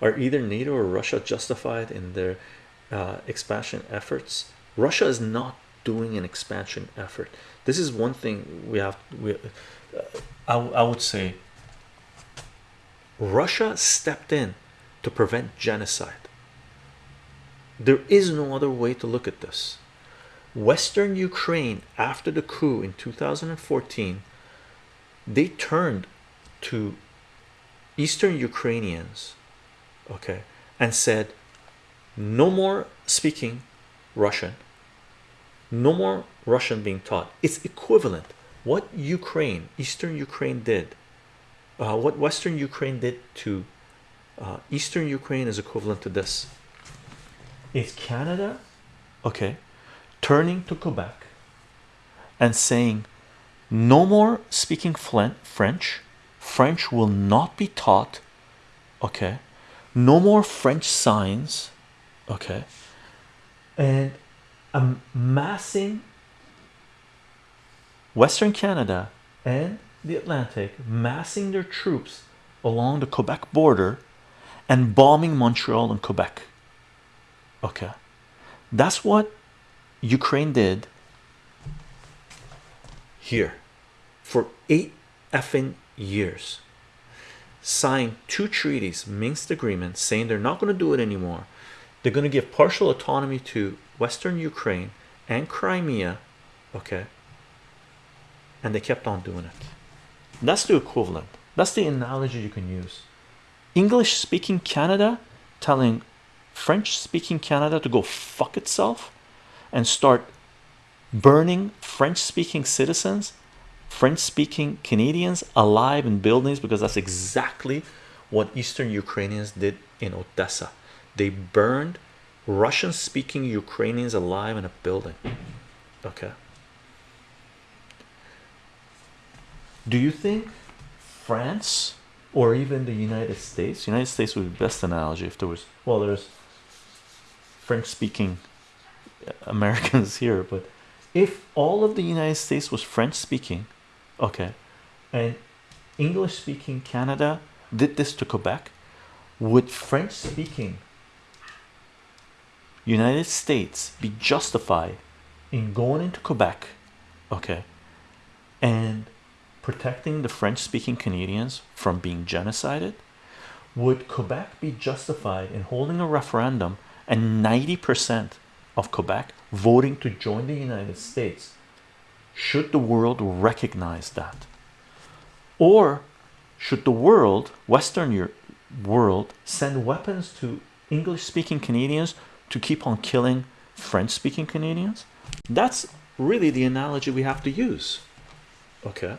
are either NATO or Russia justified in their uh, expansion efforts? Russia is not doing an expansion effort. This is one thing we have. We, uh, I, I would say Russia stepped in to prevent genocide. There is no other way to look at this. Western Ukraine, after the coup in 2014, they turned to Eastern Ukrainians, okay, and said, no more speaking Russian, no more Russian being taught. It's equivalent. What Ukraine, Eastern Ukraine did, uh, what Western Ukraine did to uh, Eastern Ukraine is equivalent to this. Is Canada, okay, turning to Quebec and saying, no more speaking French, French will not be taught, okay, no more French signs, okay, and amassing Western Canada and the Atlantic, massing their troops along the Quebec border and bombing Montreal and Quebec. Okay, that's what Ukraine did here for eight effing years. Signed two treaties, Minsk agreement, saying they're not going to do it anymore. They're going to give partial autonomy to Western Ukraine and Crimea. Okay, and they kept on doing it. That's the equivalent. That's the analogy you can use. English speaking Canada telling French speaking Canada to go fuck itself and start burning French speaking citizens, French speaking Canadians alive in buildings because that's exactly what Eastern Ukrainians did in Odessa. They burned Russian speaking Ukrainians alive in a building. Okay. Do you think France or even the United States? United States would be the best analogy if there was well, there's French speaking Americans here, but if all of the United States was French speaking, okay, and English speaking Canada did this to Quebec, would French speaking United States be justified in going into Quebec, okay, and protecting the French speaking Canadians from being genocided? Would Quebec be justified in holding a referendum and 90% of Quebec voting to join the United States? Should the world recognize that? Or should the world, Western world, send weapons to English speaking Canadians to keep on killing French speaking Canadians? That's really the analogy we have to use. Okay.